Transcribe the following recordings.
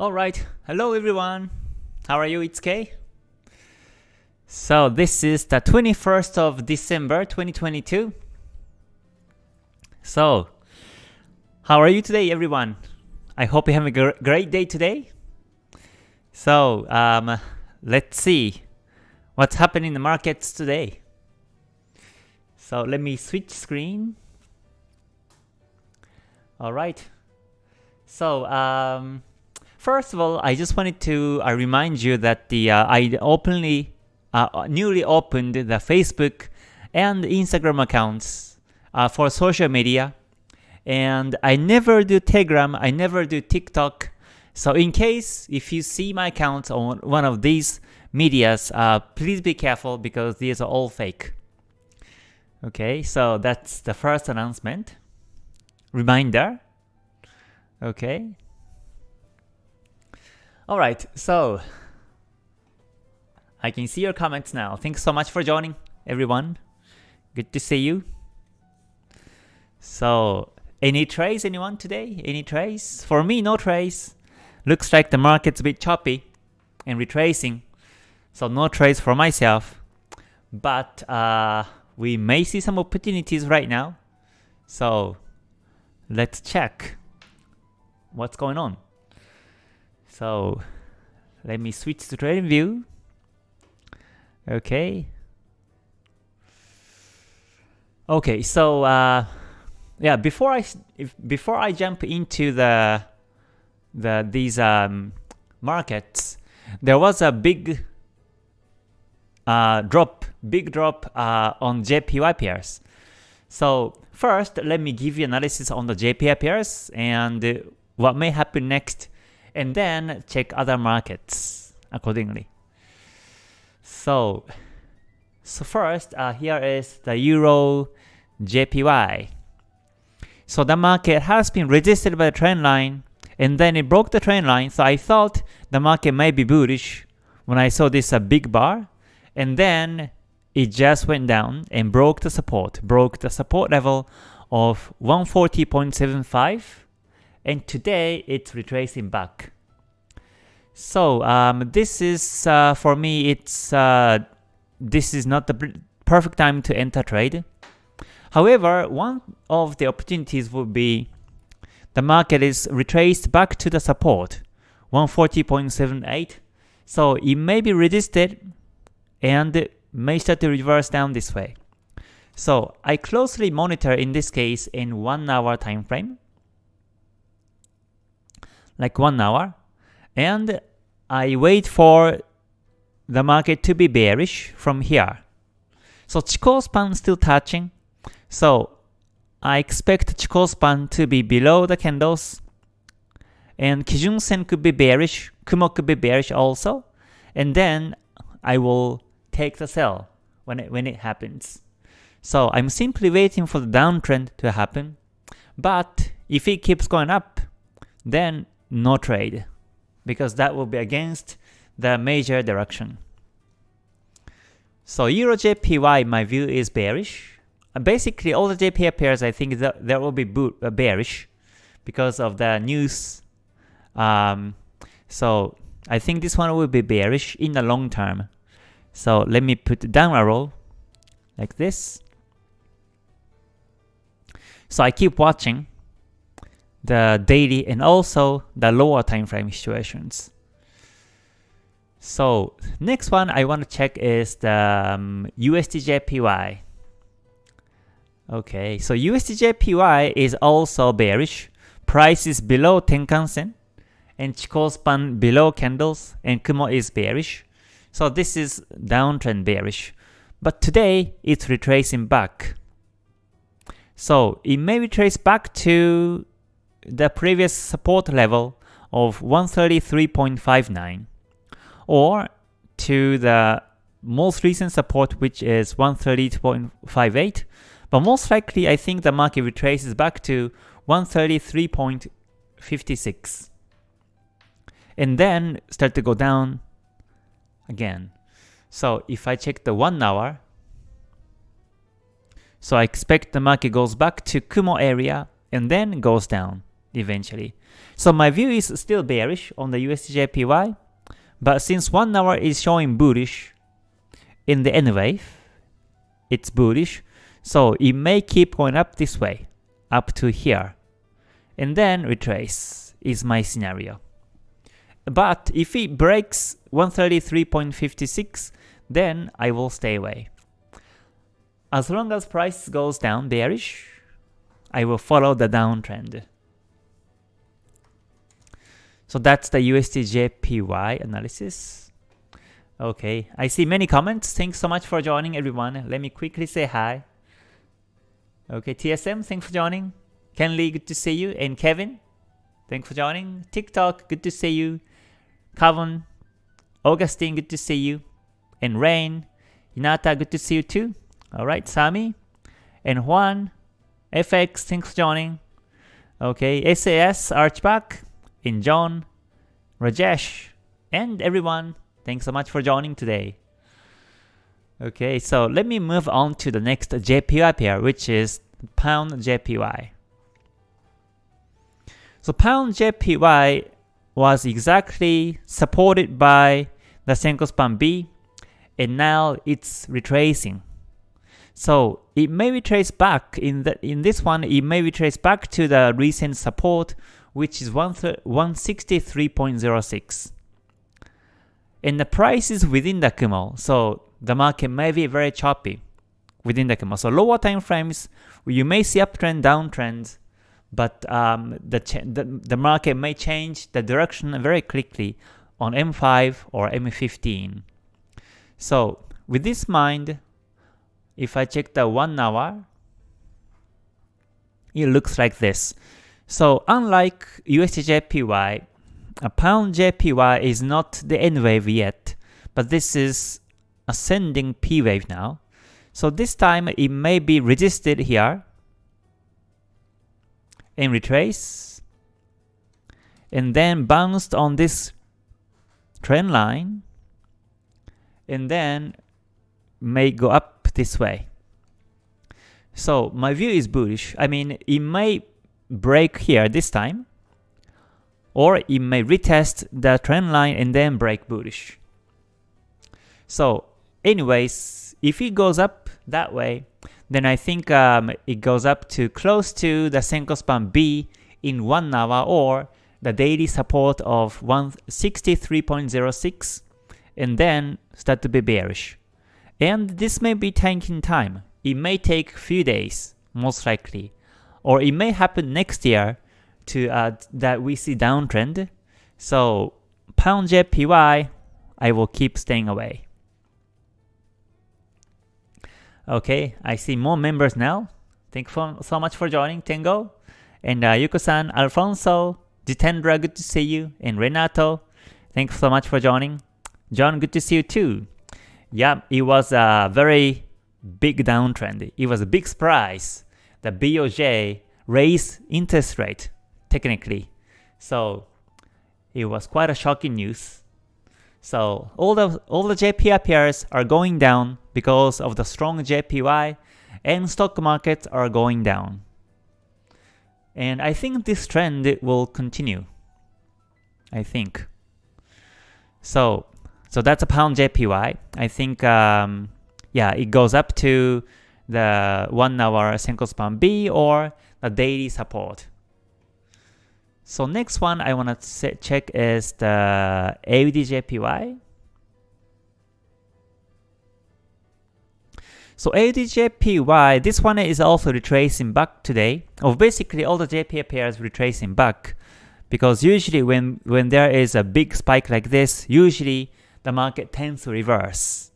Alright, hello everyone. How are you? It's Kay. So this is the 21st of December 2022. So, how are you today everyone? I hope you have a gr great day today. So, um, let's see what's happening in the markets today. So let me switch screen. Alright. So, um, first of all, I just wanted to uh, remind you that the uh, I openly, uh, newly opened the Facebook and Instagram accounts uh, for social media. And I never do Telegram, I never do TikTok. So in case if you see my account on one of these medias, uh, please be careful because these are all fake. Okay, so that's the first announcement reminder. Okay. Alright, so I can see your comments now. Thanks so much for joining, everyone. Good to see you. So, any trades, anyone today? Any trades? For me, no trades. Looks like the market's a bit choppy and retracing. So no trades for myself. But uh, we may see some opportunities right now. So let's check what's going on. So let me switch to trading view. Okay. Okay, so uh, yeah, before I if, before I jump into the the these um, markets, there was a big uh, drop, big drop uh, on JPY pairs. So first, let me give you analysis on the JPY pairs and what may happen next, and then check other markets accordingly. So, so first, uh, here is the Euro JPY. So the market has been resisted by the trend line, and then it broke the trend line, so I thought the market may be bullish when I saw this a big bar, and then it just went down and broke the support, broke the support level of 140.75 and today it's retracing back. So um, this is uh, for me it's uh, this is not the perfect time to enter trade. However, one of the opportunities would be the market is retraced back to the support 140.78 so it may be resisted and may start to reverse down this way. So I closely monitor in this case in 1 hour time frame, like 1 hour, and I wait for the market to be bearish from here. So Chikou span still touching, so I expect Chikou span to be below the candles, and Kijun Sen could be bearish, Kumo could be bearish also, and then I will take the sell when it, when it happens. So I'm simply waiting for the downtrend to happen. But if it keeps going up, then no trade because that will be against the major direction. So Euro JPY, my view is bearish. Uh, basically, all the JPY pairs, I think that there will be uh, bearish because of the news. Um, so I think this one will be bearish in the long term. So let me put down arrow like this. So I keep watching the daily and also the lower time frame situations. So next one I want to check is the um, USDJPY. Okay, so USDJPY is also bearish. Price is below Tenkan Sen and Chikou span below candles and Kumo is bearish. So this is downtrend bearish. But today, it's retracing back. So it may retrace back to the previous support level of 133.59 or to the most recent support which is 130.58 but most likely I think the market retraces back to 133.56 and then start to go down again. So if I check the 1 hour, so I expect the market goes back to Kumo area and then goes down. Eventually. So my view is still bearish on the USDJPY, but since 1 hour is showing bullish in the N wave, it's bullish, so it may keep going up this way, up to here, and then retrace is my scenario. But if it breaks 133.56, then I will stay away. As long as price goes down bearish, I will follow the downtrend. So that's the USDJPY analysis. Okay, I see many comments. Thanks so much for joining everyone. Let me quickly say hi. Okay, TSM, thanks for joining. Ken Lee, good to see you. And Kevin, thanks for joining. TikTok, good to see you. Kavon, Augustine, good to see you. And Rain, Hinata, good to see you too. Alright, Sami. And Juan, FX, thanks for joining. Okay, SAS, Archback, and John, Rajesh, and everyone, thanks so much for joining today. Okay, so let me move on to the next JPY pair, which is Pound JPY. So Pound JPY was exactly supported by the Senko Span B, and now it's retracing. So it may retrace back in the in this one. It may retrace back to the recent support, which is 163.06. And the price is within the Kumo, so the market may be very choppy within the Kumo. So lower time frames, you may see uptrend, downtrend, but um, the, the, the market may change the direction very quickly on M5 or M15. So with this mind, if I check the 1 hour, it looks like this. So unlike USDJPY, a pound JPY is not the N wave yet, but this is ascending P wave now. So this time it may be resisted here and retrace and then bounced on this trend line and then may go up this way. So my view is bullish. I mean, it may break here this time, or it may retest the trend line and then break bullish. So anyways, if it goes up that way, then I think um, it goes up to close to the Senko span B in 1 hour or the daily support of 163.06 and then start to be bearish. And this may be taking time. It may take few days, most likely or it may happen next year to uh, that we see downtrend. So pound JPY, I will keep staying away. Okay, I see more members now. Thank you so much for joining, Tengo. And uh, Yuko-san, Alfonso, Jitendra, good to see you. And Renato, thanks so much for joining. John, good to see you too. Yeah, it was a very big downtrend. It was a big surprise the BOJ raised interest rate technically. So it was quite a shocking news. So all the all the JPY pairs are going down because of the strong JPY and stock markets are going down. And I think this trend will continue. I think. So so that's a pound JPY. I think um, yeah, it goes up to the 1 hour Senko span B or the daily support. So next one I want to check is the AUDJPY. So AUDJPY, this one is also retracing back today. Or basically all the JPY pairs retracing back. Because usually when, when there is a big spike like this, usually the market tends to reverse.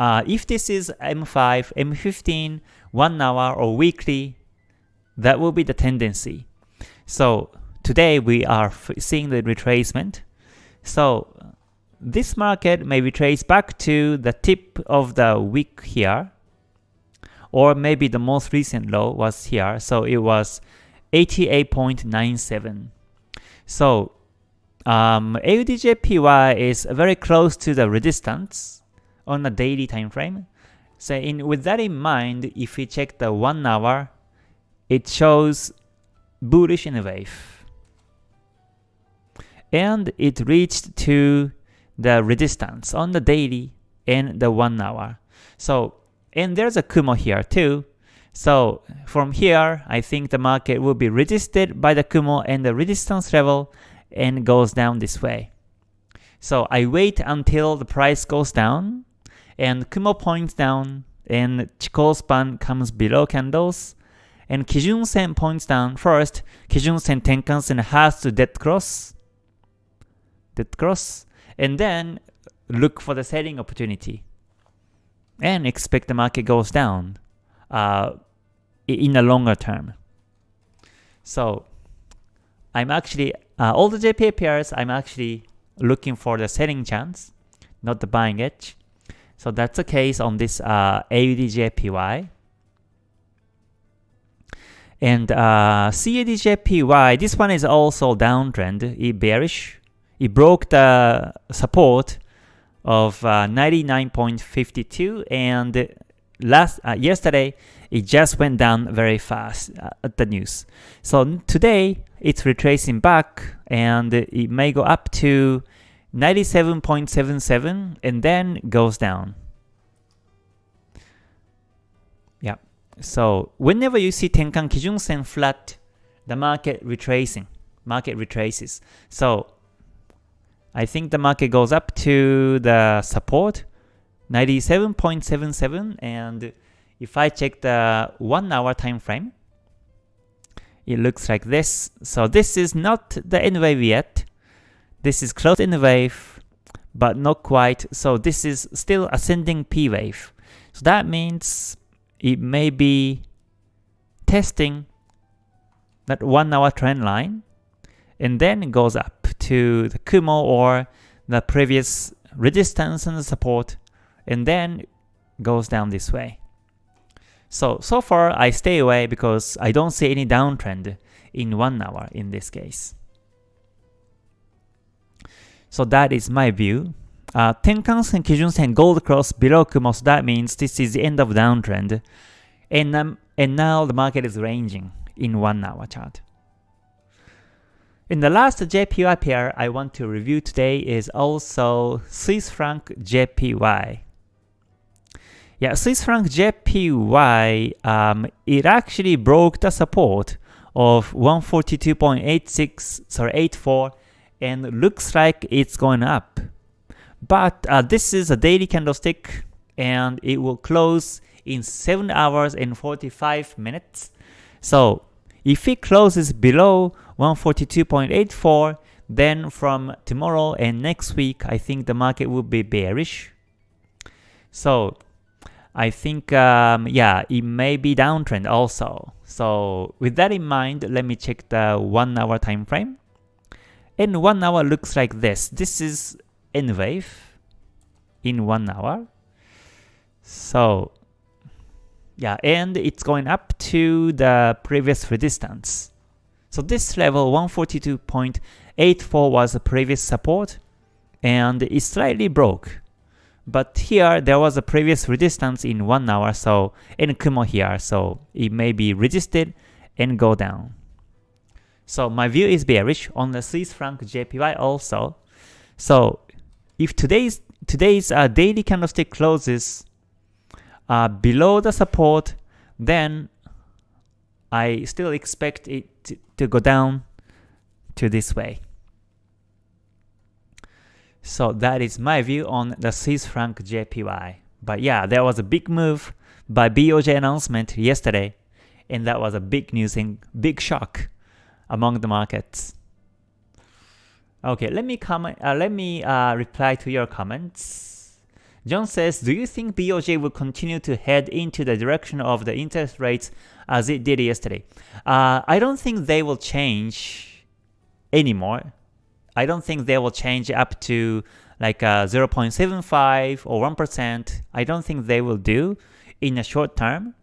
Uh, if this is M5, M15, 1 hour or weekly, that will be the tendency. So today we are seeing the retracement. So this market may retrace back to the tip of the week here, or maybe the most recent low was here, so it was 88.97. So um, AUDJPY is very close to the resistance, on a daily time frame. So in with that in mind, if we check the 1 hour, it shows bullish in a wave. And it reached to the resistance on the daily and the 1 hour. So, and there's a Kumo here too. So from here, I think the market will be resisted by the Kumo and the resistance level and goes down this way. So I wait until the price goes down and Kumo points down and Chikou span comes below candles and Kijun Sen points down first. Kijun Sen Tenkan Sen has to dead cross, dead cross, and then look for the selling opportunity and expect the market goes down uh, in the longer term. So I'm actually uh, all the JPY pairs. I'm actually looking for the selling chance, not the buying edge. So that's the case on this uh, AUDJPY. And uh, CADJPY, this one is also downtrend, it bearish. It broke the support of uh, 99.52 and last uh, yesterday it just went down very fast uh, at the news. So today it's retracing back and it may go up to 97.77 and then goes down. Yeah. So whenever you see Tenkan Kijun Sen flat, the market retracing, market retraces. So I think the market goes up to the support 97.77 and if I check the 1 hour time frame it looks like this. So this is not the N wave yet. This is close N wave but not quite. So this is still ascending P wave. So that means it may be testing that 1 hour trend line and then it goes up to the Kumo or the previous resistance and support and then goes down this way. So, so far I stay away because I don't see any downtrend in 1 hour in this case. So that is my view. Uh, Tenkan-sen, Kijun-sen, gold cross below Kumo, so that means this is the end of downtrend. And, um, and now the market is ranging in 1 hour chart. In the last JPY pair I want to review today is also Swiss franc JPY. Yeah, Swiss franc JPY, um, it actually broke the support of 142.86, sorry, 84, and looks like it's going up. But uh, this is a daily candlestick, and it will close in 7 hours and 45 minutes. So if it closes below 142.84, then from tomorrow and next week, I think the market will be bearish. So I think, um, yeah, it may be downtrend also. So with that in mind, let me check the 1 hour time frame. And 1 hour looks like this. This is N wave in 1 hour. So yeah, and it's going up to the previous resistance. So this level 142.84 was the previous support and it slightly broke. But here there was a previous resistance in 1 hour so in Kumo here so it may be resisted and go down. So my view is bearish on the Swiss franc JPY also. So if today's today's uh, daily candlestick closes uh, below the support, then I still expect it to, to go down to this way. So that is my view on the Swiss franc JPY. But yeah, there was a big move by BOJ announcement yesterday, and that was a big news and big shock among the markets. Okay, let me comment. Uh, let me uh, reply to your comments. John says, do you think BOJ will continue to head into the direction of the interest rates as it did yesterday? Uh, I don't think they will change anymore. I don't think they will change up to like uh, 0.75 or 1%. I don't think they will do in a short term.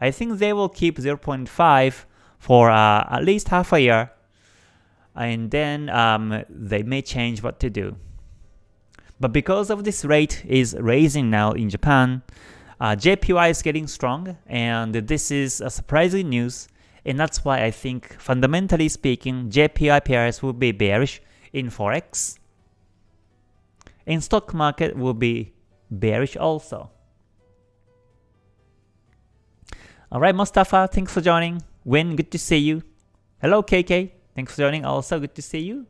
I think they will keep 0.5 for uh, at least half a year and then um, they may change what to do. But because of this rate is raising now in Japan, uh, JPY is getting strong, and this is a surprising news. And that's why I think fundamentally speaking, JPY pairs will be bearish in Forex. In stock market will be bearish also. Alright, Mustafa, thanks for joining. Win, good to see you. Hello, KK. Thanks for joining also, good to see you.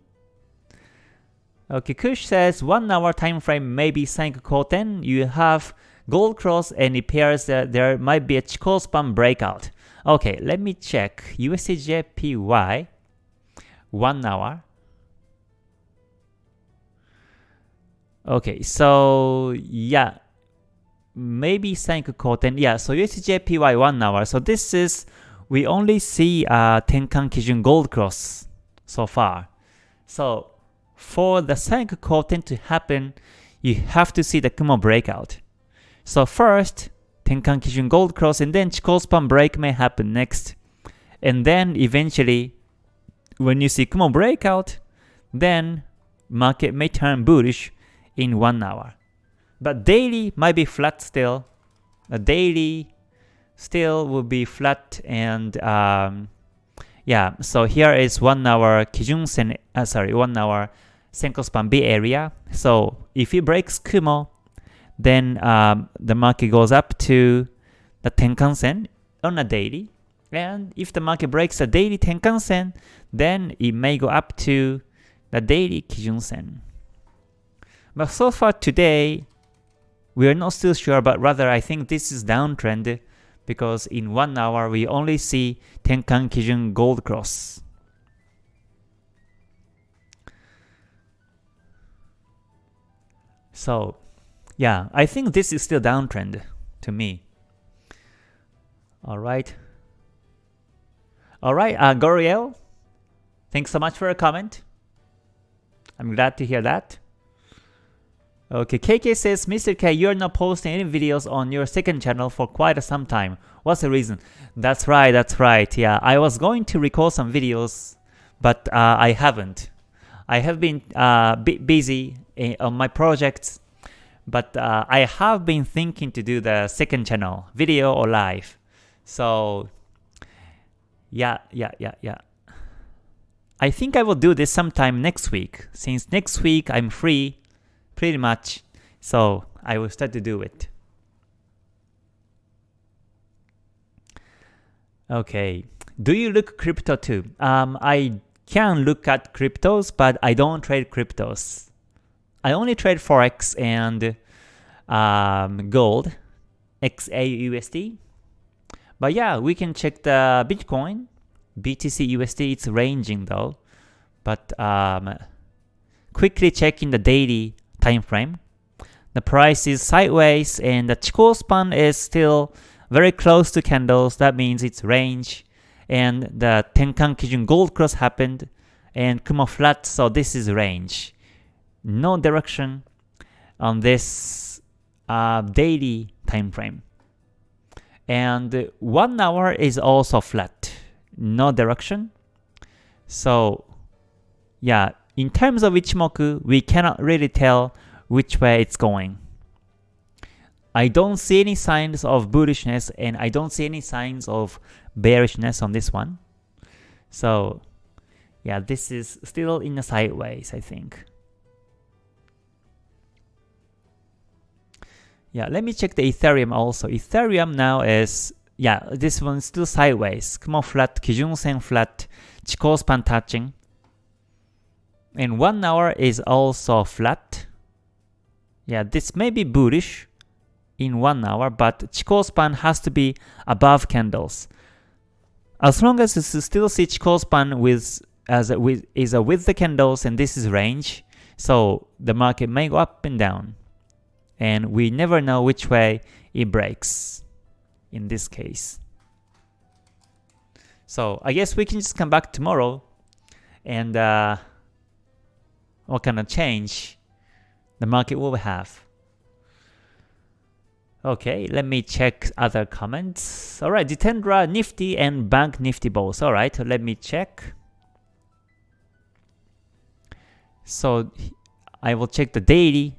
Okay, Kush says, 1 hour time frame maybe Sanko Koten. You have gold cross and it appears that there might be a Chikou span breakout. Okay, let me check. USDJPY, 1 hour. Okay, so yeah, maybe Sanko Koten. Yeah, so USDJPY 1 hour. So this is, we only see uh, Tenkan Kijun Gold Cross so far. So for the Sanko Koten to happen, you have to see the Kumo breakout. So first, Tenkan Kijun Gold Cross and then Chikou Span break may happen next. And then eventually, when you see Kumo breakout, then market may turn bullish in 1 hour. But daily might be flat still. A daily still will be flat and um, yeah, so here is 1 hour Kijun Sen, uh, sorry, 1 hour Senko Span B area. So if it breaks Kumo, then um, the market goes up to the Tenkan Sen on a daily. And if the market breaks the daily Tenkan Sen, then it may go up to the daily Kijun Sen. But so far today, we are not still sure, but rather I think this is downtrend because in one hour we only see Tenkan Kijun Gold Cross. So yeah, I think this is still downtrend to me. Alright. Alright, uh, Goriel, thanks so much for a comment. I'm glad to hear that. Okay, KK says, Mr. K, you're not posting any videos on your second channel for quite some time. What's the reason? That's right, that's right. Yeah, I was going to record some videos, but uh, I haven't. I have been uh, busy eh, on my projects but uh, I have been thinking to do the second channel, video or live. So yeah, yeah, yeah, yeah. I think I will do this sometime next week, since next week I'm free, pretty much. So I will start to do it. Okay, do you look crypto too? Um, I can look at cryptos, but I don't trade cryptos. I only trade Forex and um, gold, XAUSD. But yeah, we can check the Bitcoin, BTC USD, it's ranging though. But um, quickly checking the daily time frame. The price is sideways and the Chikou span is still very close to candles. That means it's range. And the Tenkan Kijun Gold Cross happened and Kumo flat, so this is range no direction on this uh, daily time frame. And one hour is also flat, no direction. So yeah, in terms of Ichimoku, we cannot really tell which way it's going. I don't see any signs of bullishness and I don't see any signs of bearishness on this one. So yeah, this is still in the sideways, I think. Yeah, let me check the Ethereum also. Ethereum now is, yeah, this one still sideways. Kumo flat, Kijun Sen flat, Chikou span touching. And 1 hour is also flat. Yeah, this may be bullish in 1 hour, but Chikou span has to be above candles. As long as you still see Chikou span with as a, with is a with the candles and this is range, so the market may go up and down and we never know which way it breaks in this case. So I guess we can just come back tomorrow and uh, what kind of change the market will have. Okay, let me check other comments. Alright, Jitendra, Nifty and Bank Nifty both. Alright, let me check. So I will check the daily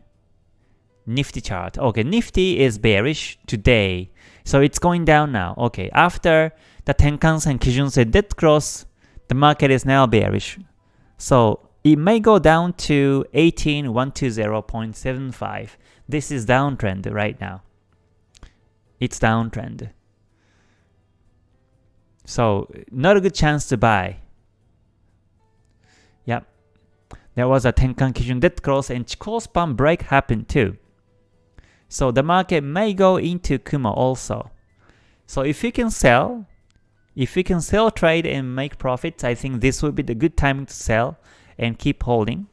Nifty chart. Okay, Nifty is bearish today. So it's going down now. Okay, after the Tenkan-sen, Kijun-sen dead cross, the market is now bearish. So it may go down to 18120.75. This is downtrend right now. It's downtrend. So not a good chance to buy. Yep. There was a Tenkan Kijun dead cross and Chikou span break happened too. So the market may go into Kumo also. So if you can sell, if you can sell trade and make profits, I think this would be the good time to sell and keep holding.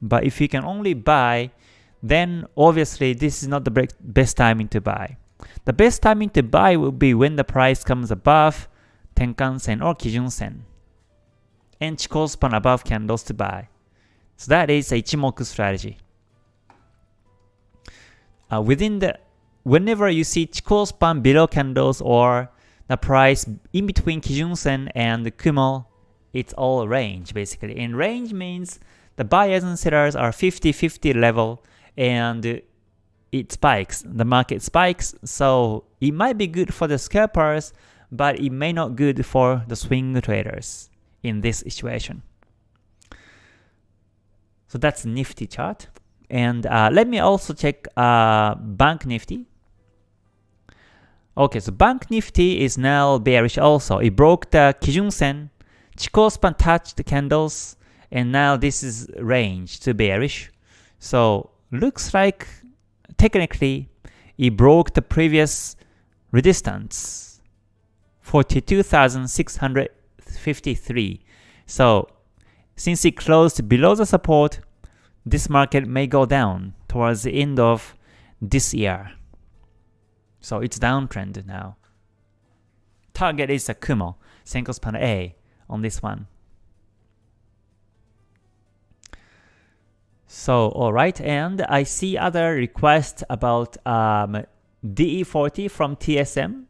But if you can only buy, then obviously this is not the best timing to buy. The best timing to buy will be when the price comes above Tenkan-sen or Kijun-sen and Chikou span above candles to buy. So that is a Ichimoku strategy. Uh, within the whenever you see Chikou span below candles or the price in between Kijun-sen and Kumo, it's all range basically. And range means the buyers and sellers are 50-50 level and it spikes, the market spikes, so it might be good for the scalpers, but it may not good for the swing traders in this situation. So that's Nifty chart. And uh, let me also check uh, Bank Nifty. Okay, so Bank Nifty is now bearish also. It broke the Kijun Sen, Chikou span touched the candles, and now this is range to bearish. So looks like technically it broke the previous resistance 42,653 so since it closed below the support this market may go down towards the end of this year. So it's downtrend now. Target is a Kumo Senko span A on this one So, alright, and I see other requests about um, DE40 from TSM,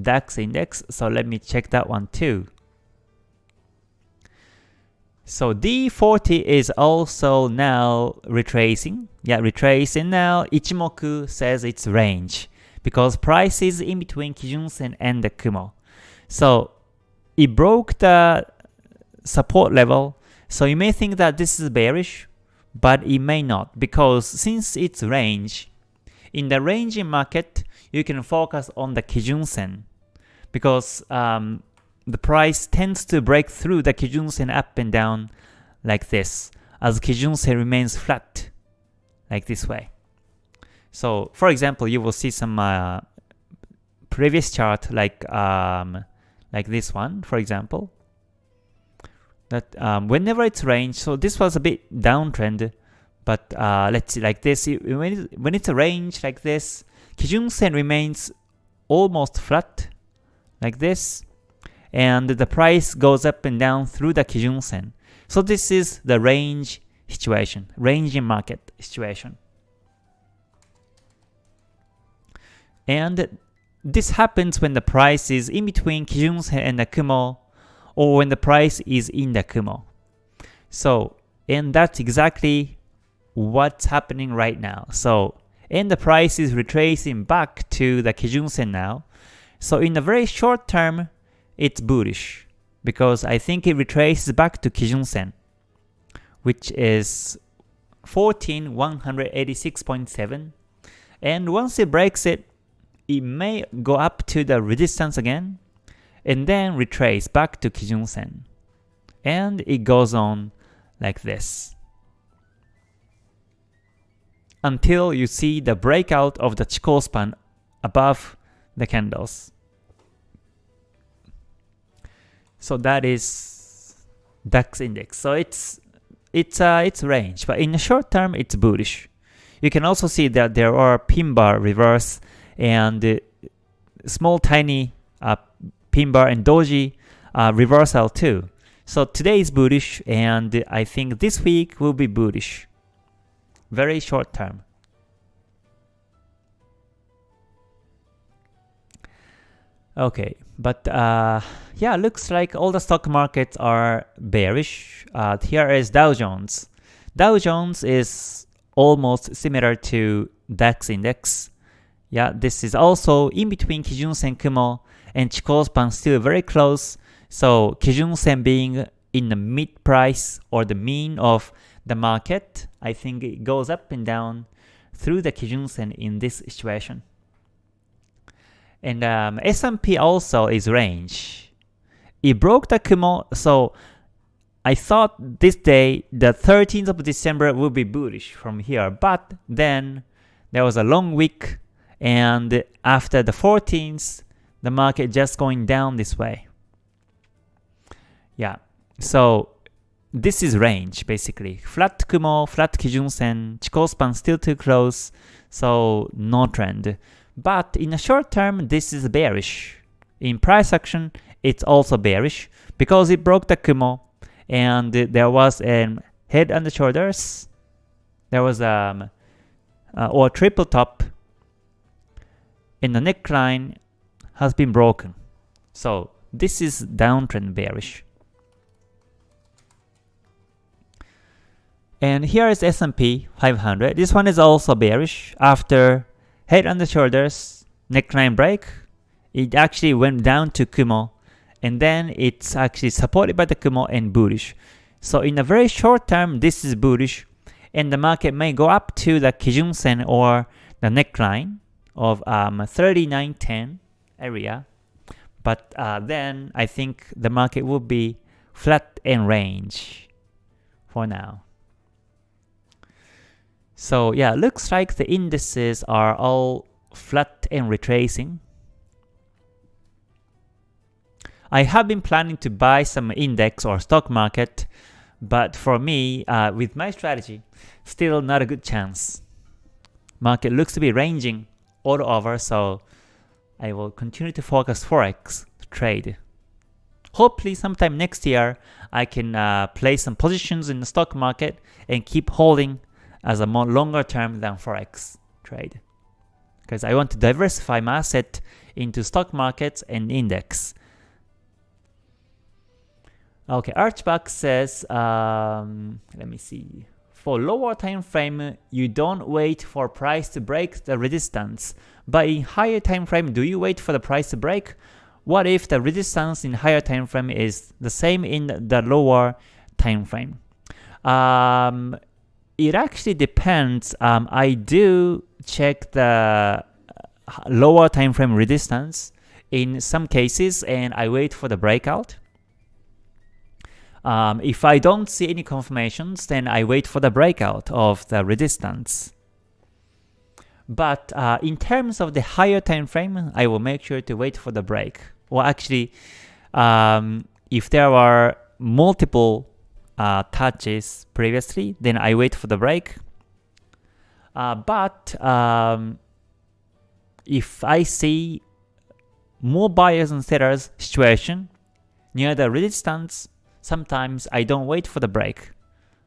DAX index, so let me check that one too. So DE40 is also now retracing. Yeah, retracing now. Ichimoku says it's range because price is in between Kijun-sen and the Kumo. So it broke the support level. So you may think that this is bearish, but it may not because since it's range, in the ranging market, you can focus on the Kijun-sen because um, the price tends to break through the Kijun-sen up and down like this as Kijun-sen remains flat like this way. So for example, you will see some uh, previous chart like um, like this one, for example that um, whenever it's range, so this was a bit downtrend, but uh, let's see like this, when, when it's a range like this, Kijun Sen remains almost flat like this, and the price goes up and down through the Kijun Sen. So this is the range situation, range in market situation. And this happens when the price is in between Kijunsen and the Kumo or when the price is in the Kumo. So, and that's exactly what's happening right now. So, and the price is retracing back to the Kijunsen now. So in the very short term, it's bullish because I think it retraces back to Kijunsen, which is 14186.7. And once it breaks it, it may go up to the resistance again, and then retrace back to Kijun Sen. And it goes on like this. Until you see the breakout of the Chikou span above the candles. So that is DAX index. So it's it's uh, it's range, but in the short term it's bullish. You can also see that there are pin bar reverse and uh, small tiny uh, pin bar and doji uh, reversal too. So today is bullish and I think this week will be bullish. Very short term. Okay, but uh, yeah, looks like all the stock markets are bearish. Uh, here is Dow Jones. Dow Jones is almost similar to DAX index. Yeah, this is also in between Kijun Sen Kumo and Chikou span still very close. So Kijun Sen being in the mid price or the mean of the market, I think it goes up and down through the Kijun Sen in this situation. And um, S&P also is range. It broke the Kumo, so I thought this day, the 13th of December, will be bullish from here. But then there was a long week, and after the 14th, the market just going down this way. Yeah, so this is range basically. Flat Kumo, flat Kijun Sen, Chikou span still too close, so no trend. But in the short term, this is bearish. In price action, it's also bearish because it broke the Kumo and there was a head and shoulders. There was um uh, or triple top and the neckline has been broken. So this is downtrend bearish. And here is S&P 500. This one is also bearish after head and shoulders neckline break. It actually went down to Kumo and then it's actually supported by the Kumo and bullish. So in a very short term, this is bullish and the market may go up to the Kijun Sen or the neckline of um, 3910 area. But uh, then I think the market will be flat in range for now. So yeah, looks like the indices are all flat and retracing. I have been planning to buy some index or stock market, but for me, uh, with my strategy, still not a good chance. Market looks to be ranging all over, so I will continue to focus Forex trade. Hopefully sometime next year, I can uh, place some positions in the stock market and keep holding as a more longer term than Forex trade. Because I want to diversify my asset into stock markets and index. Okay, Archback says, um, let me see. For lower time frame, you don't wait for price to break the resistance. But in higher time frame, do you wait for the price to break? What if the resistance in higher time frame is the same in the lower time frame? Um, it actually depends. Um, I do check the uh, lower time frame resistance in some cases and I wait for the breakout. Um, if I don't see any confirmations, then I wait for the breakout of the resistance. But uh, in terms of the higher time frame, I will make sure to wait for the break. Well, actually, um, if there are multiple uh, touches previously, then I wait for the break. Uh, but um, if I see more buyers and sellers situation near the resistance, sometimes I don't wait for the break.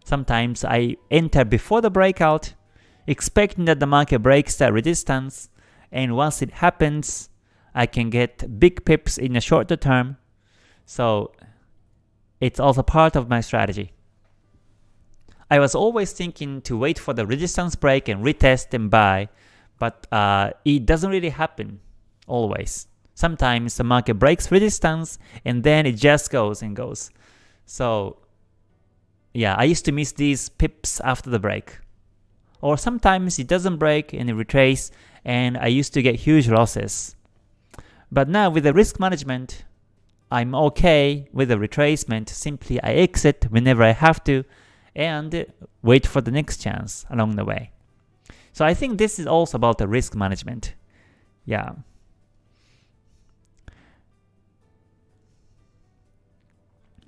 Sometimes I enter before the breakout, expecting that the market breaks that resistance, and once it happens, I can get big pips in the shorter term. So it's also part of my strategy. I was always thinking to wait for the resistance break and retest and buy, but uh, it doesn't really happen always. Sometimes the market breaks resistance and then it just goes and goes. So yeah, I used to miss these pips after the break. Or sometimes it doesn't break and it retrace and I used to get huge losses. But now with the risk management, I'm okay with the retracement, simply I exit whenever I have to and wait for the next chance along the way. So I think this is also about the risk management. Yeah.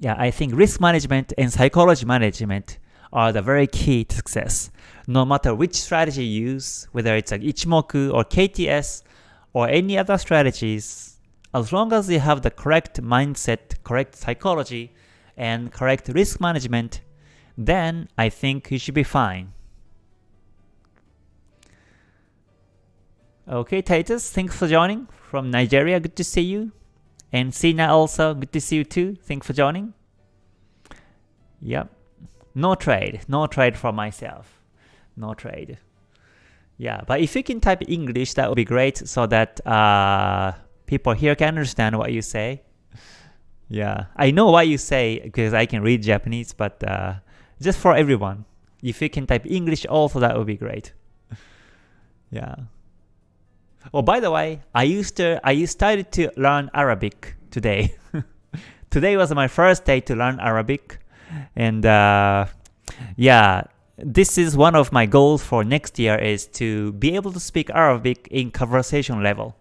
Yeah, I think risk management and psychology management are the very key to success. No matter which strategy you use, whether it's like Ichimoku or KTS or any other strategies, as long as you have the correct mindset, correct psychology, and correct risk management, then I think you should be fine. Okay, Titus, thanks for joining from Nigeria. Good to see you. And Sina also, good to see you too. Thanks for joining. Yep. No trade, no trade for myself. no trade. Yeah, but if you can type English, that would be great so that uh, people here can understand what you say. Yeah, I know what you say because I can read Japanese, but uh, just for everyone, if you can type English also, that would be great. yeah. Oh, by the way, I used to I started to learn Arabic today. today was my first day to learn Arabic, and uh, yeah, this is one of my goals for next year is to be able to speak Arabic in conversation level.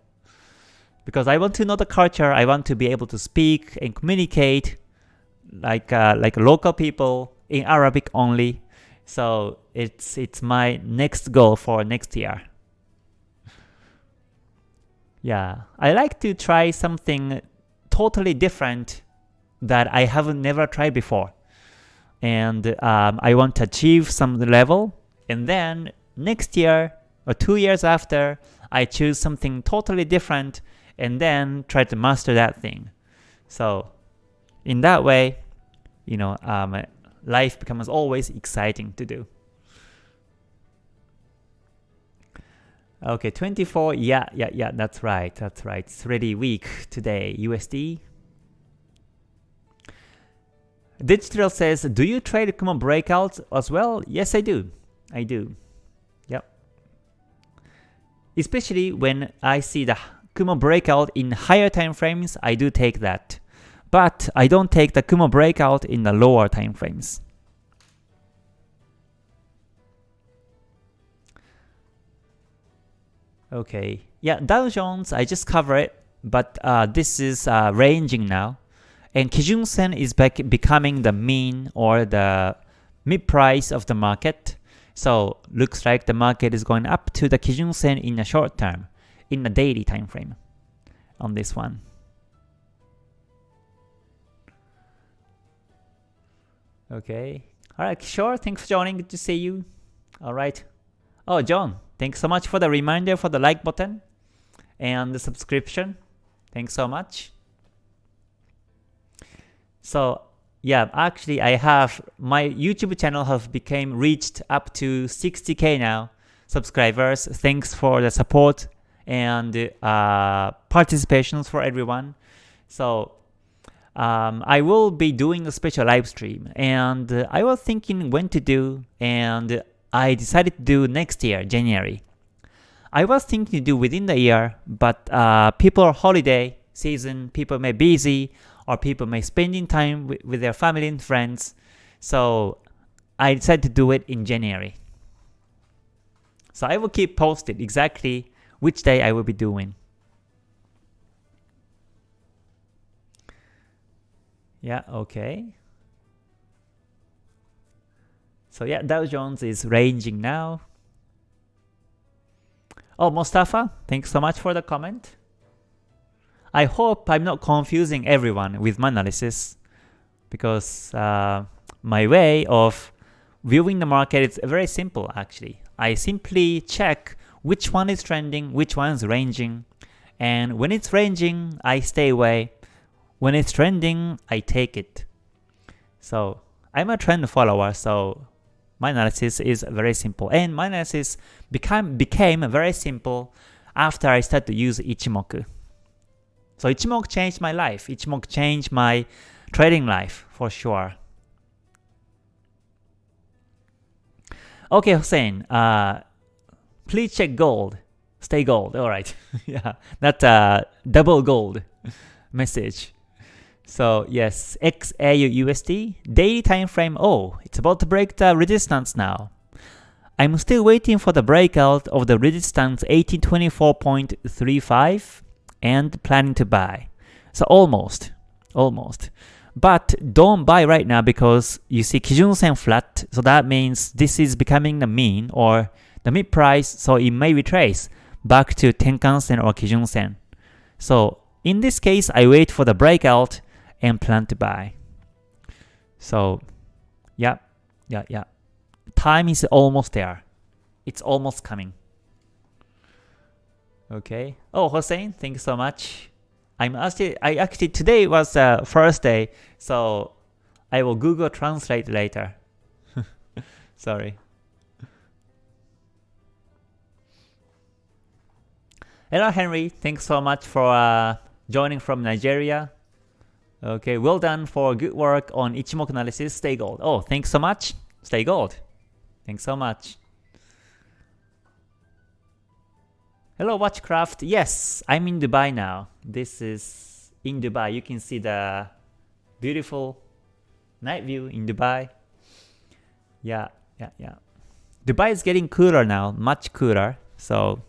Because I want to know the culture, I want to be able to speak and communicate like uh, like local people in Arabic only. So it's it's my next goal for next year. Yeah, I like to try something totally different that I haven't never tried before. And um, I want to achieve some level, and then next year or two years after, I choose something totally different and then try to master that thing. So in that way, you know, um, life becomes always exciting to do. Okay, 24, yeah, yeah, yeah, that's right, that's right. It's really weak today, USD. Digital says, do you trade Kumo breakouts as well? Yes, I do. I do. Yep. Especially when I see the Kumo breakout in higher time frames, I do take that. But I don't take the Kumo breakout in the lower time frames. Okay, yeah, Dow Jones, I just cover it, but uh, this is uh, ranging now. And Kijun Sen is back becoming the mean or the mid price of the market. So looks like the market is going up to the Kijun Sen in the short term, in the daily time frame on this one. Okay. Alright, sure. Thanks for joining. Good to see you. Alright. Oh, John, thanks so much for the reminder for the like button and the subscription. Thanks so much. So yeah, actually I have my YouTube channel have became reached up to 60k now subscribers. Thanks for the support and uh, participations for everyone. So um, I will be doing a special live stream and I was thinking when to do and I decided to do next year, January. I was thinking to do within the year, but uh, people are holiday season, people may be busy, or people may spending time with, with their family and friends. So I decided to do it in January. So I will keep posted exactly which day I will be doing. Yeah, okay. So yeah, Dow Jones is ranging now. Oh, Mustafa, thanks so much for the comment. I hope I'm not confusing everyone with my analysis because uh, my way of viewing the market is very simple actually. I simply check which one is trending, which one is ranging, and when it's ranging, I stay away. When it's trending, I take it. So I'm a trend follower, so my analysis is very simple. And my analysis became, became very simple after I started to use Ichimoku. So Ichimoku changed my life. Ichimoku changed my trading life for sure. Okay, Hussein, uh, please check gold. Stay gold. All right. yeah, that uh, double gold message. So yes, XAU USD daily time frame. Oh, it's about to break the resistance now. I'm still waiting for the breakout of the resistance 1824.35 and planning to buy. So almost, almost. But don't buy right now because you see Kijun Sen flat, so that means this is becoming the mean or the mid price, so it may retrace back to Tenkan Sen or Kijun Sen. So in this case, I wait for the breakout and plan to buy. So yeah, yeah, yeah. Time is almost there. It's almost coming. Okay. Oh, Hossein, thank you so much. I'm actually, I actually, today was uh, first day, so I will Google Translate later. Sorry. Hello, Henry. Thanks so much for uh, joining from Nigeria. Okay, well done for good work on Ichimoku analysis. Stay gold. Oh, thanks so much. Stay gold. Thanks so much. Hello Watchcraft. Yes, I'm in Dubai now. This is in Dubai. You can see the beautiful night view in Dubai. Yeah, yeah, yeah. Dubai is getting cooler now, much cooler. So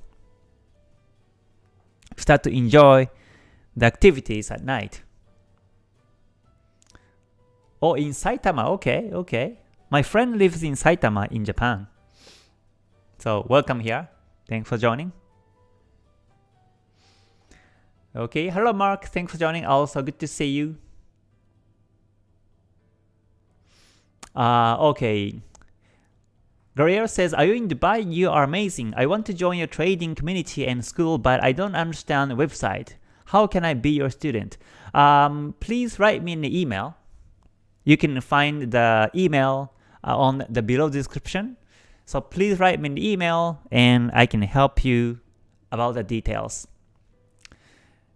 start to enjoy the activities at night. Oh, in Saitama, okay, okay. My friend lives in Saitama in Japan. So welcome here. Thanks for joining. Okay, hello Mark, thanks for joining. Also good to see you. Uh, okay. Guerrero says, Are you in Dubai? You are amazing. I want to join your trading community and school, but I don't understand the website. How can I be your student? Um, please write me an email you can find the email uh, on the below description. So please write me an email and I can help you about the details.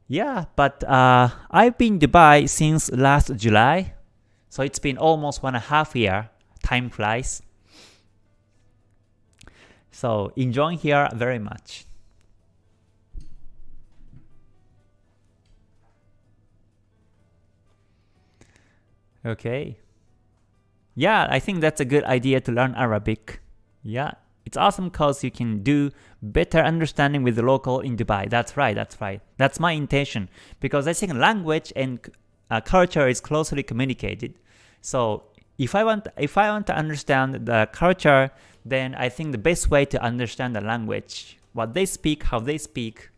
Yeah, but uh, I've been Dubai since last July, so it's been almost one and a half year. Time flies. So enjoying here very much. Okay. Yeah, I think that's a good idea to learn Arabic. Yeah, it's awesome cause you can do better understanding with the local in Dubai. That's right, that's right. That's my intention because I think language and uh, culture is closely communicated. So if I want if I want to understand the culture, then I think the best way to understand the language, what they speak, how they speak,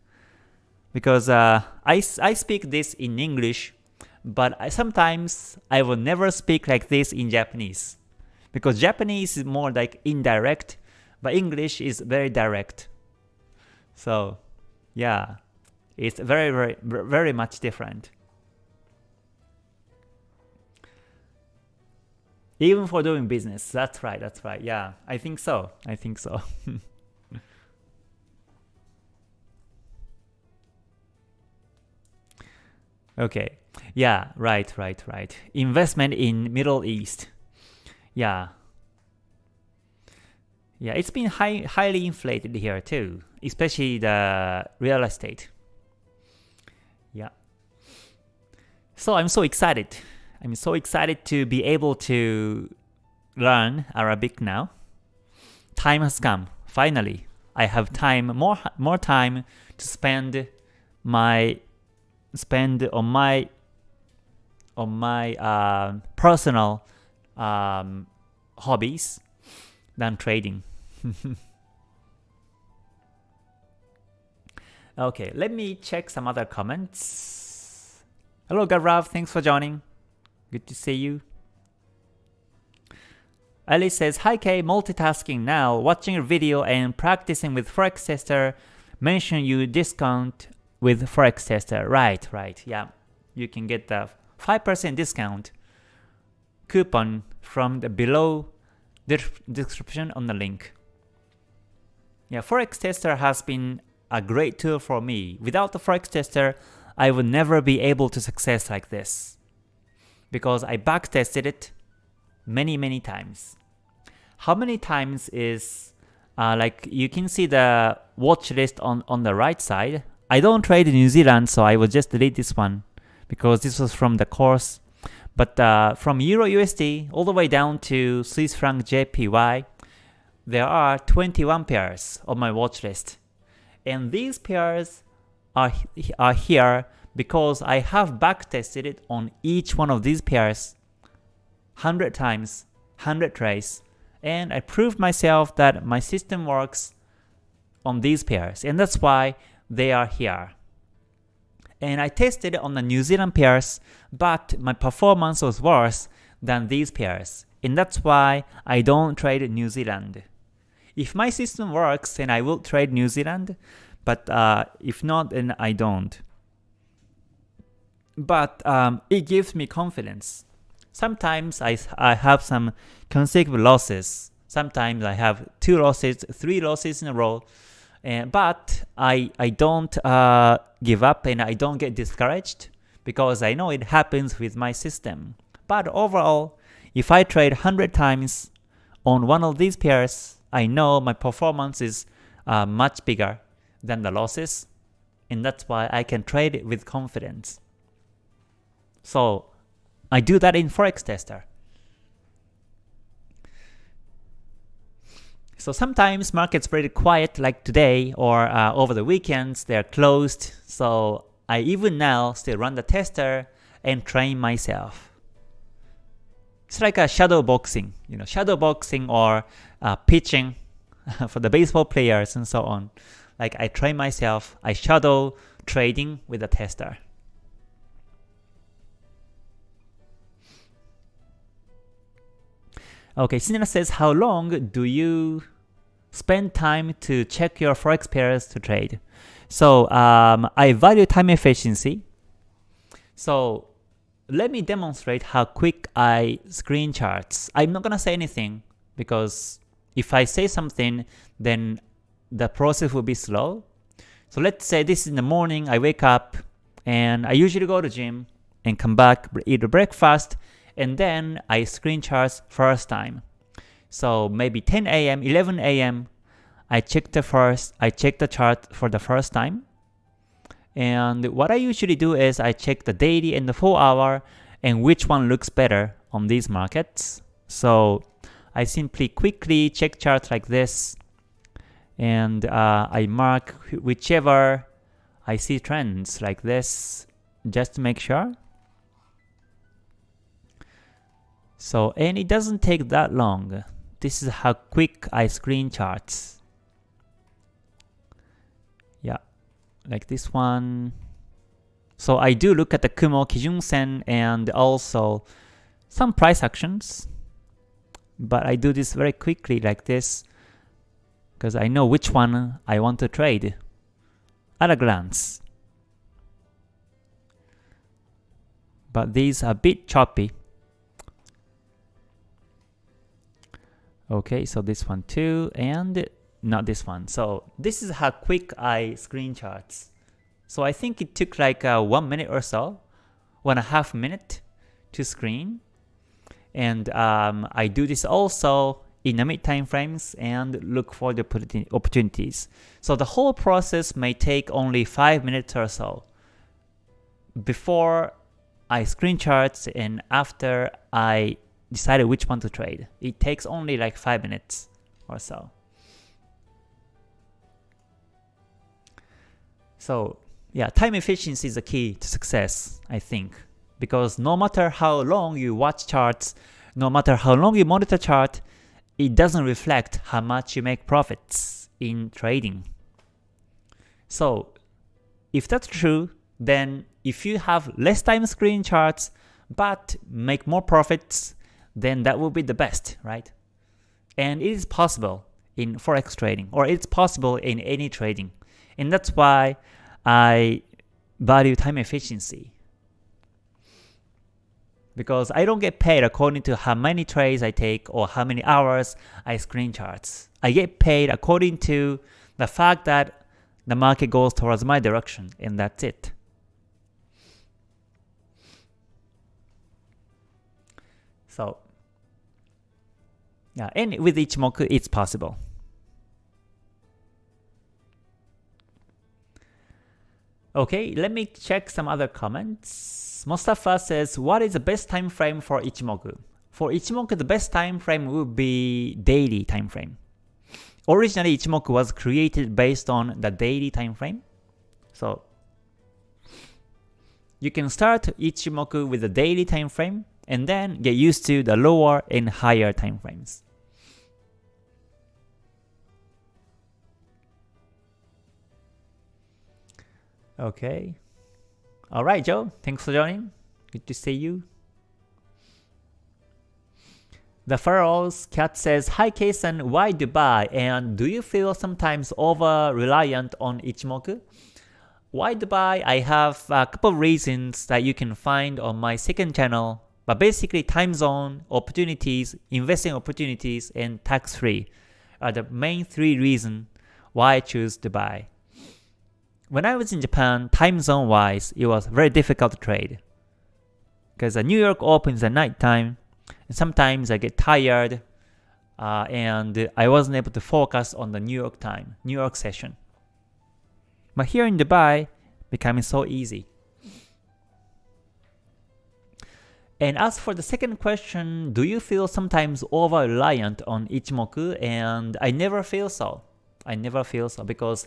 because uh, I, I speak this in English but I, sometimes I will never speak like this in Japanese because Japanese is more like indirect, but English is very direct. So, yeah, it's very, very, very much different. Even for doing business, that's right, that's right. Yeah, I think so. I think so. okay. Yeah, right, right, right. Investment in Middle East. Yeah. Yeah, it's been high, highly inflated here too, especially the real estate. Yeah. So I'm so excited. I'm so excited to be able to learn Arabic now. Time has come. Finally, I have time, more more time to spend my spend on my on my uh, personal um, hobbies than trading. okay, let me check some other comments. Hello Garav, thanks for joining. Good to see you. Alice says, Hi Kay, multitasking now, watching your video and practicing with Forex Tester. Mention you discount with Forex Tester. Right, right, yeah. You can get the 5% discount coupon from the below description on the link. Yeah, Forex Tester has been a great tool for me. Without the Forex Tester, I would never be able to success like this. Because I backtested it many, many times. How many times is, uh, like you can see the watch list on, on the right side. I don't trade in New Zealand, so I will just delete this one because this was from the course. But uh, from Euro USD all the way down to Swiss franc JPY, there are 21 pairs on my watch list. And these pairs are, are here because I have backtested it on each one of these pairs 100 times, 100 trades, and I proved myself that my system works on these pairs, and that's why they are here and I tested on the New Zealand pairs, but my performance was worse than these pairs, and that's why I don't trade New Zealand. If my system works, then I will trade New Zealand, but uh, if not, then I don't. But um, it gives me confidence. Sometimes I, I have some consecutive losses. Sometimes I have two losses, three losses in a row, And, but I, I don't uh, give up and I don't get discouraged because I know it happens with my system. But overall, if I trade 100 times on one of these pairs, I know my performance is uh, much bigger than the losses, and that's why I can trade it with confidence. So I do that in Forex Tester. So sometimes markets very quiet like today or uh, over the weekends they're closed. So I even now still run the tester and train myself. It's like a shadow boxing, you know, shadow boxing or uh, pitching for the baseball players and so on. Like I train myself, I shadow trading with a tester. Okay, Sinera says, how long do you spend time to check your forex pairs to trade? So um, I value time efficiency. So let me demonstrate how quick I screen charts. I'm not gonna say anything because if I say something, then the process will be slow. So let's say this is in the morning, I wake up and I usually go to gym and come back, eat breakfast, and then I screen charts first time. So maybe 10 a.m., 11 a.m., I check the first, I check the chart for the first time. And what I usually do is I check the daily and the 4 hour and which one looks better on these markets. So I simply quickly check chart like this and uh, I mark whichever I see trends like this just to make sure. So, and it doesn't take that long. This is how quick I screen charts. Yeah, like this one. So I do look at the Kumo, Kijun Sen, and also some price actions. But I do this very quickly like this because I know which one I want to trade at a glance. But these are a bit choppy. Okay, so this one too, and not this one. So this is how quick I screen charts. So I think it took like uh, one minute or so, one and a half minute to screen. And um, I do this also in the mid time frames and look for the opportunities. So the whole process may take only 5 minutes or so. Before I screen charts and after I decided which one to trade. It takes only like 5 minutes or so. So yeah, time efficiency is the key to success, I think. Because no matter how long you watch charts, no matter how long you monitor chart, it doesn't reflect how much you make profits in trading. So if that's true, then if you have less time screen charts but make more profits, then that will be the best, right? And it is possible in forex trading or it's possible in any trading. And that's why I value time efficiency because I don't get paid according to how many trades I take or how many hours I screen charts. I get paid according to the fact that the market goes towards my direction and that's it. So yeah, and with Ichimoku it's possible. Okay, let me check some other comments. Mustafa says, what is the best time frame for Ichimoku? For Ichimoku, the best time frame would be daily time frame. Originally, Ichimoku was created based on the daily time frame. So you can start Ichimoku with the daily time frame and then get used to the lower and higher time frames. Okay. Alright, Joe. Thanks for joining. Good to see you. The Pharaoh's cat says, Hi Keisan, why Dubai? And do you feel sometimes over-reliant on Ichimoku? Why Dubai? I have a couple of reasons that you can find on my second channel. But basically time zone, opportunities, investing opportunities, and tax-free are the main three reasons why I choose buy. When I was in Japan, time zone wise, it was very difficult to trade. Because uh, New York opens at night time, and sometimes I get tired, uh, and I wasn't able to focus on the New York time, New York session. But here in Dubai, becoming so easy. And as for the second question, do you feel sometimes over-reliant on Ichimoku? And I never feel so. I never feel so because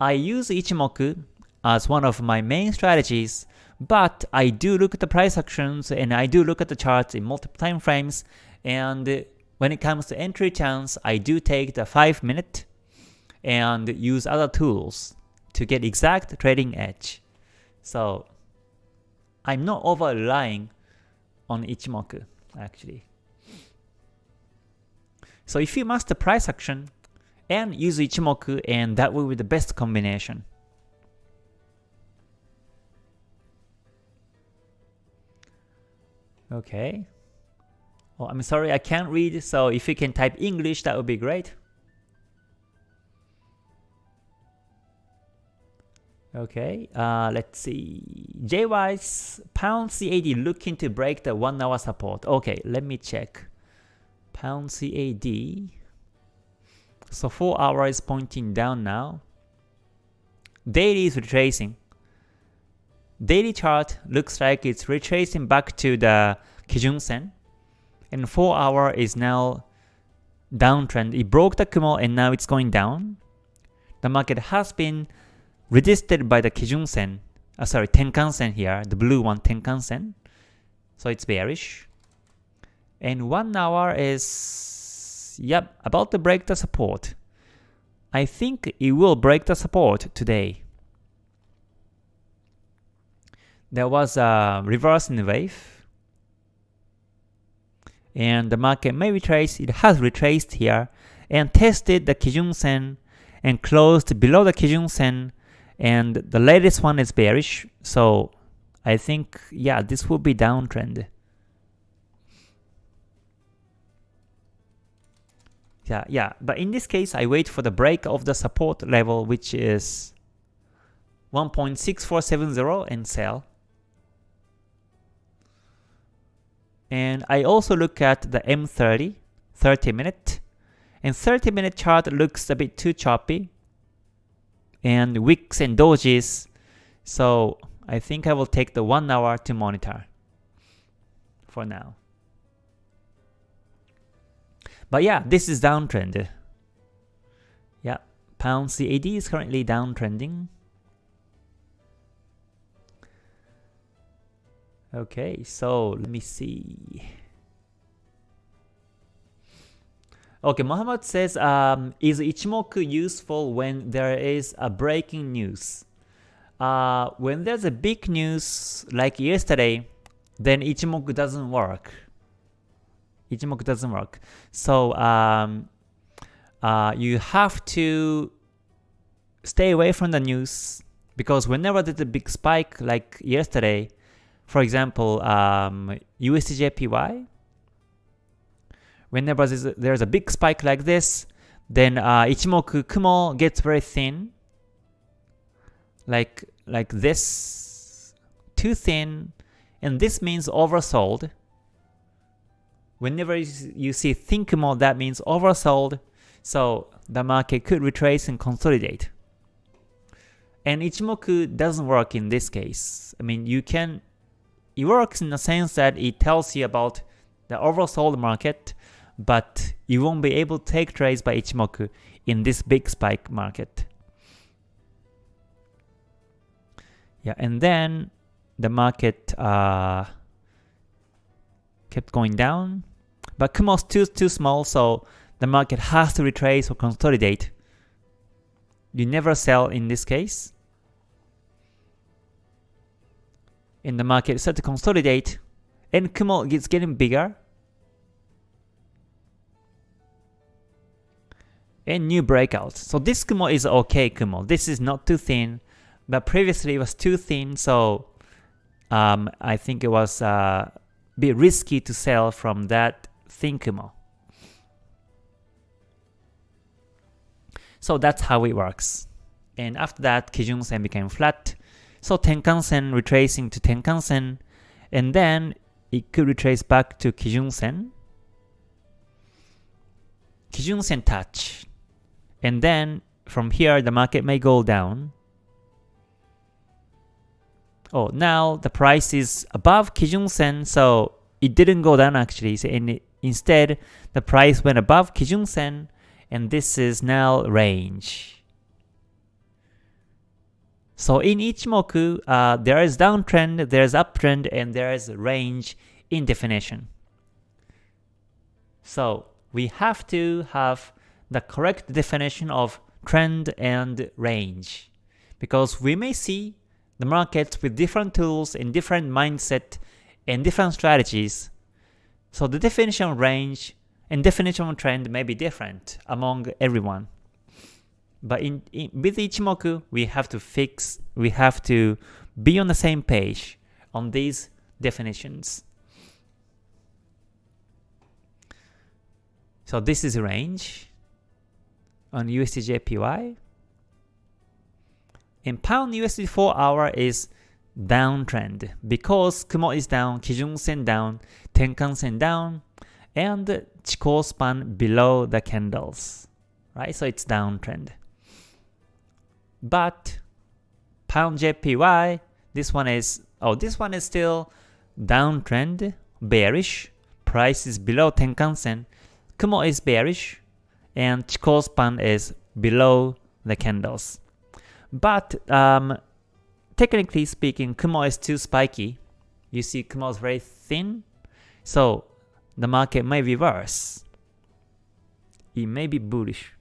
I use Ichimoku as one of my main strategies, but I do look at the price actions and I do look at the charts in multiple time frames and when it comes to entry chance, I do take the 5 minute and use other tools to get exact trading edge. So I'm not over relying on Ichimoku actually. So if you master price action and use Ichimoku and that will be the best combination. Okay. Oh, I'm sorry, I can't read, so if you can type English, that would be great. Okay, uh, let's see. JY's pound CAD looking to break the 1 hour support. Okay, let me check. Pound CAD. So 4 hour is pointing down now. Daily is retracing. Daily chart looks like it's retracing back to the Kijun Sen. And 4 hour is now downtrend. It broke the Kumo and now it's going down. The market has been resisted by the Kijun Sen, uh, sorry, Tenkan Sen here, the blue one, Tenkan Sen. So it's bearish. And 1 hour is, yep, about to break the support. I think it will break the support today. There was a reverse in the wave. And the market may retrace, it has retraced here and tested the Kijun Sen and closed below the Kijun Sen and the latest one is bearish, so I think, yeah, this will be downtrend. Yeah, yeah, but in this case, I wait for the break of the support level, which is 1.6470 and sell. And I also look at the M30, 30 minute, and 30 minute chart looks a bit too choppy, and wicks and dojis. So I think I will take the 1 hour to monitor for now. But yeah, this is downtrend. Yeah, pound CAD is currently downtrending. Okay, so let me see. Okay, Muhammad says, um, is Ichimoku useful when there is a breaking news? Uh, when there's a big news like yesterday, then Ichimoku doesn't work. Ichimoku doesn't work. So um, uh, you have to stay away from the news because whenever there's a big spike like yesterday, for example, um, USDJPY, whenever there's a big spike like this, then uh, Ichimoku Kumo gets very thin, like like this, too thin, and this means oversold. Whenever you see thin Kumo, that means oversold, so the market could retrace and consolidate. And Ichimoku doesn't work in this case. I mean, you can, it works in the sense that it tells you about the oversold market, but you won't be able to take trades by Ichimoku in this big spike market. Yeah, and then the market uh, kept going down, but Kumo's too too small, so the market has to retrace or consolidate. You never sell in this case. In the market start to consolidate, and Kumo is getting bigger, and new breakouts. So this Kumo is okay Kumo. This is not too thin, but previously it was too thin, so um, I think it was uh, bit risky to sell from that thin Kumo. So that's how it works. And after that, Kijun Sen became flat. So Tenkan Sen retracing to Tenkan Sen, and then it could retrace back to Kijun Sen. Kijun Sen touch. And then from here, the market may go down. Oh, now the price is above Kijun Sen, so it didn't go down actually. So it, instead, the price went above Kijun Sen, and this is now range. So in Ichimoku, uh, there is downtrend, there is uptrend, and there is range in definition. So we have to have the correct definition of trend and range because we may see the markets with different tools and different mindset and different strategies. So the definition range and definition trend may be different among everyone. But in, in with Ichimoku, we have to fix, we have to be on the same page on these definitions. So this is range on USDJPY. And pound USD 4 hour is downtrend because Kumo is down, Kijun Sen down, Tenkan Sen down, and Chikou span below the candles, right? So it's downtrend. But pound JPY, this one is oh this one is still downtrend, bearish. Price is below Tenkan Sen. Kumo is bearish, and Chikou span is below the candles. But um, technically speaking, Kumo is too spiky. You see Kumo is very thin, so the market may reverse. It may be bullish.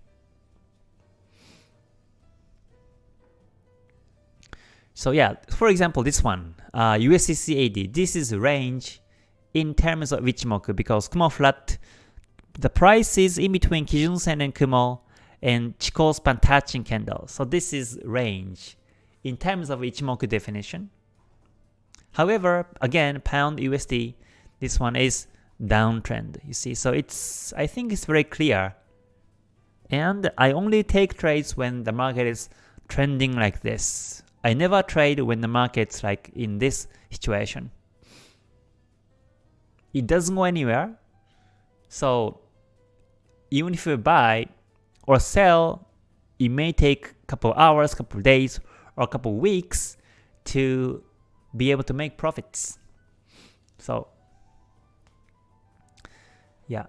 So yeah, for example, this one, uh, USDCAD, this is range in terms of Ichimoku because Kumo flat, the price is in between Kijun Sen and Kumo and Chikou span touching candle. So this is range in terms of Ichimoku definition. However, again, pound USD, this one is downtrend, you see. So it's, I think it's very clear. And I only take trades when the market is trending like this. I never trade when the market's like in this situation. It doesn't go anywhere. So even if you buy or sell, it may take a couple hours, couple days, or a couple weeks to be able to make profits. So yeah.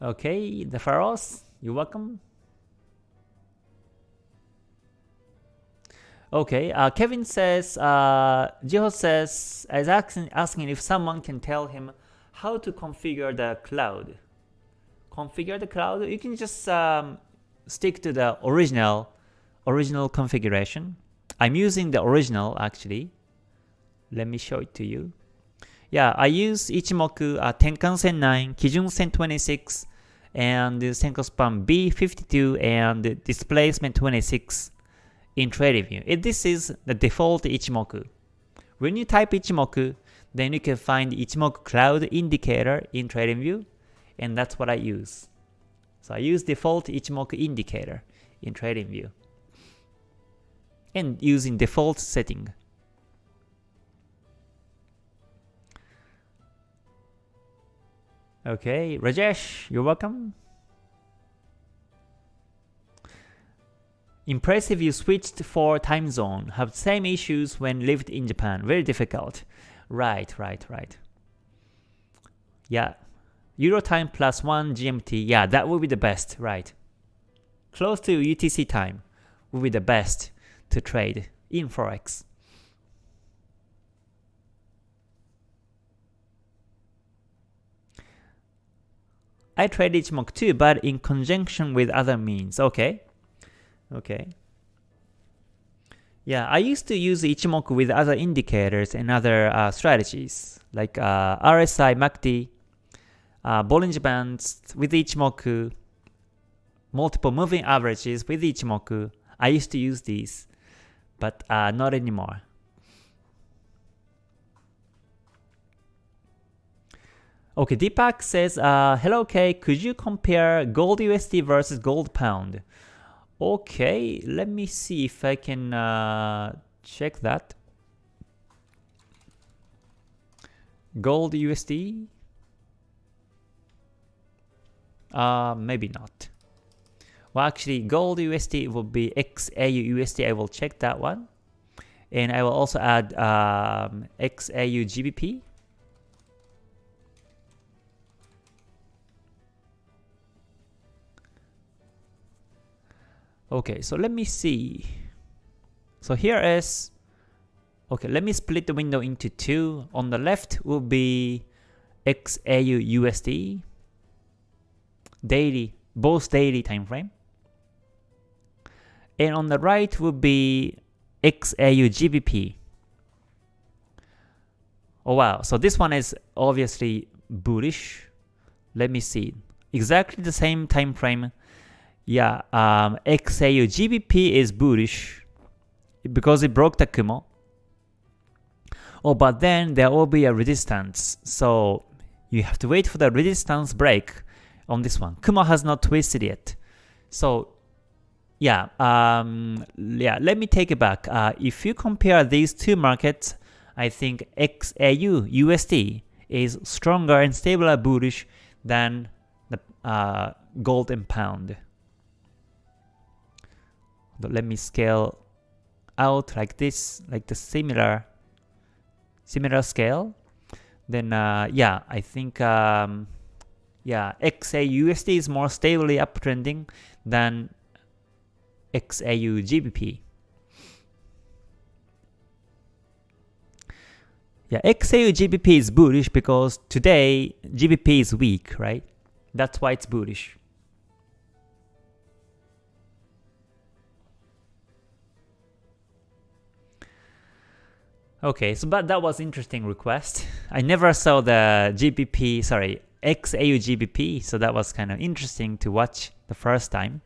Okay, the pharaohs, you're welcome. Okay, uh, Kevin says, uh, Jiho says, is asking, asking if someone can tell him how to configure the cloud. Configure the cloud, you can just um, stick to the original, original configuration. I'm using the original actually. Let me show it to you. Yeah, I use Ichimoku uh, Tenkan Sen 9, Kijun Sen 26, and Senko Span B52 and Displacement 26 in TradingView. It, this is the default Ichimoku. When you type Ichimoku, then you can find Ichimoku Cloud Indicator in TradingView, and that's what I use. So I use default Ichimoku Indicator in TradingView, and using default setting. Okay, Rajesh, you're welcome. Impressive you switched for time zone. Have same issues when lived in Japan. Very difficult. Right, right, right. Yeah. Euro time plus 1 GMT. Yeah, that would be the best, right. Close to UTC time would be the best to trade in Forex. I trade Ichimoku too, but in conjunction with other means. Okay. Okay. Yeah, I used to use Ichimoku with other indicators and other uh, strategies like uh, RSI, MACD, uh, Bollinger Bands with Ichimoku, multiple moving averages with Ichimoku. I used to use these, but uh, not anymore. Okay, Deepak says, uh, hello K, could you compare gold USD versus gold pound? Okay, let me see if I can uh, check that. Gold USD? Uh, maybe not. Well, actually, gold USD will be XAU USD. I will check that one. And I will also add um, XAU GBP. Okay, so let me see. So here is, okay, let me split the window into two. On the left will be XAU USD, daily, both daily time frame. And on the right will be XAU GBP. Oh wow, so this one is obviously bullish. Let me see. Exactly the same time frame yeah, um, XAU GBP is bullish because it broke the Kumo. Oh, but then there will be a resistance, so you have to wait for the resistance break on this one. Kumo has not twisted yet. So yeah, um, yeah. Let me take it back. Uh, if you compare these two markets, I think XAU USD is stronger and stabler bullish than the uh, gold and pound. Let me scale out like this, like the similar similar scale. Then uh, yeah, I think um, yeah, XAUSD is more stably uptrending than XAU GBP. Yeah, XAU GBP is bullish because today GBP is weak, right? That's why it's bullish. Okay, so but that was interesting request. I never saw the GBP, sorry, XAU GBP, so that was kind of interesting to watch the first time.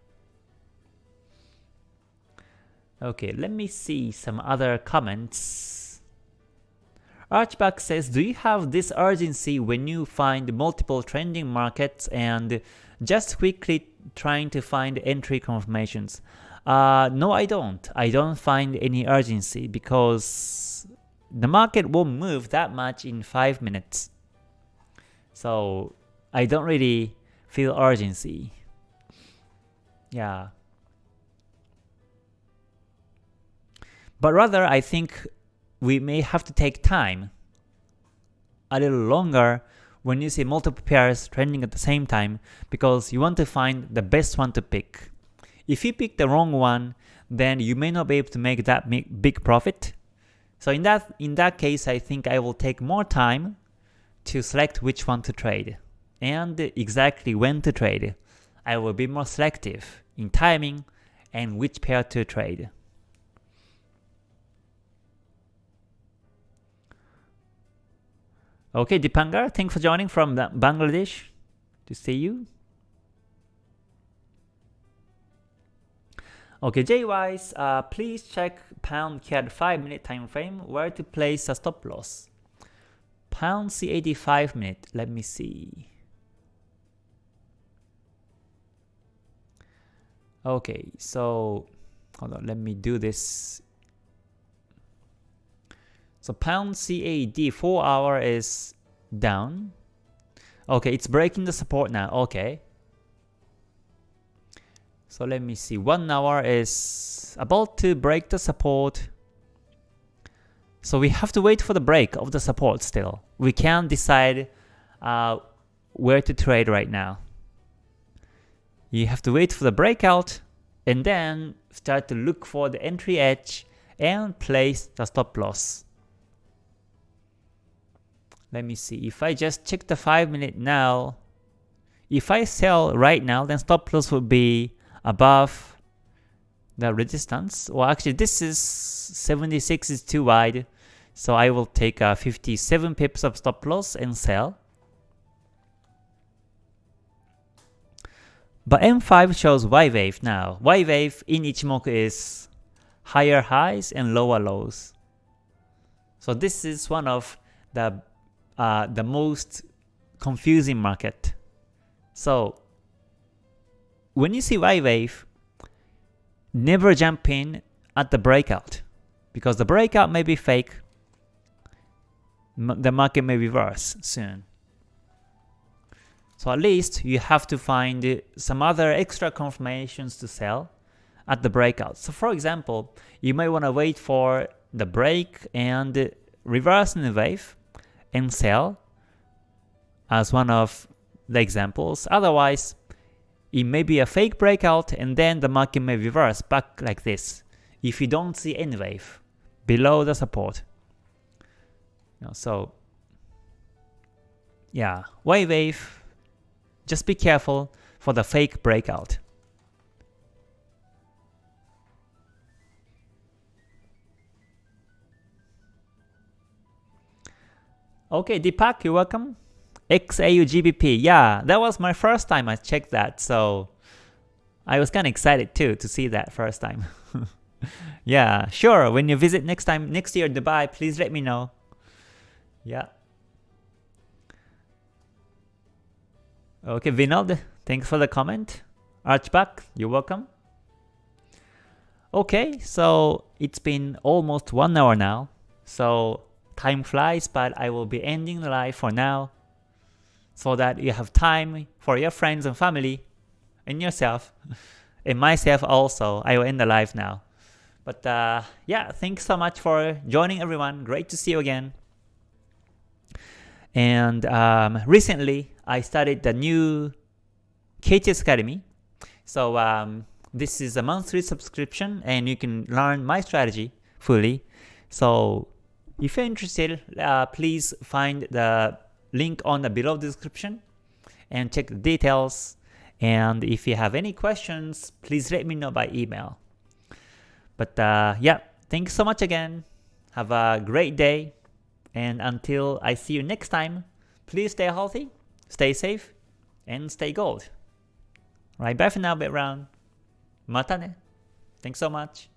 Okay, let me see some other comments. Archback says, do you have this urgency when you find multiple trending markets and just quickly trying to find entry confirmations? Uh, no, I don't. I don't find any urgency because the market won't move that much in 5 minutes. So I don't really feel urgency. Yeah. But rather, I think we may have to take time a little longer when you see multiple pairs trending at the same time because you want to find the best one to pick. If you pick the wrong one, then you may not be able to make that big profit so in that, in that case, I think I will take more time to select which one to trade and exactly when to trade. I will be more selective in timing and which pair to trade. Okay, Dipangar, thanks for joining from Bangladesh. To see you. Okay, JWise, uh, please check pound CAD 5 minute time frame where to place a stop loss. Pound CAD 5 minute, let me see. Okay, so hold on, let me do this. So pound CAD 4 hour is down. Okay, it's breaking the support now. Okay. So let me see, 1 hour is about to break the support. So we have to wait for the break of the support still. We can't decide uh, where to trade right now. You have to wait for the breakout and then start to look for the entry edge and place the stop loss. Let me see, if I just check the 5 minute now, if I sell right now, then stop loss would be above the resistance. Well, actually, this is 76 is too wide, so I will take uh, 57 pips of stop loss and sell. But M5 shows Y wave now. Y wave in Ichimoku is higher highs and lower lows. So this is one of the uh, the most confusing market. So when you see Y wave, never jump in at the breakout because the breakout may be fake. The market may reverse soon. So at least you have to find uh, some other extra confirmations to sell at the breakout. So for example, you may want to wait for the break and reverse in the wave and sell as one of the examples. Otherwise, it may be a fake breakout and then the market may reverse back like this if you don't see any wave below the support. So yeah, Y wave, just be careful for the fake breakout. Okay, Deepak, you're welcome. XAUGBP, yeah, that was my first time I checked that, so I was kind of excited too to see that first time. yeah, sure, when you visit next time, next year Dubai, please let me know. Yeah. Okay, Vinod, thanks for the comment. Archback, you're welcome. Okay, so it's been almost one hour now, so time flies, but I will be ending the live for now so that you have time for your friends and family and yourself and myself also. I will end the live now. But uh, yeah, thanks so much for joining everyone. Great to see you again. And um, recently, I started the new KTS Academy. So um, this is a monthly subscription and you can learn my strategy fully. So if you're interested, uh, please find the link on the below description and check the details. And if you have any questions, please let me know by email. But uh, yeah, thanks so much again. Have a great day. And until I see you next time, please stay healthy, stay safe, and stay gold. Right, bye for now, Bit Round. Mata ne. Thanks so much.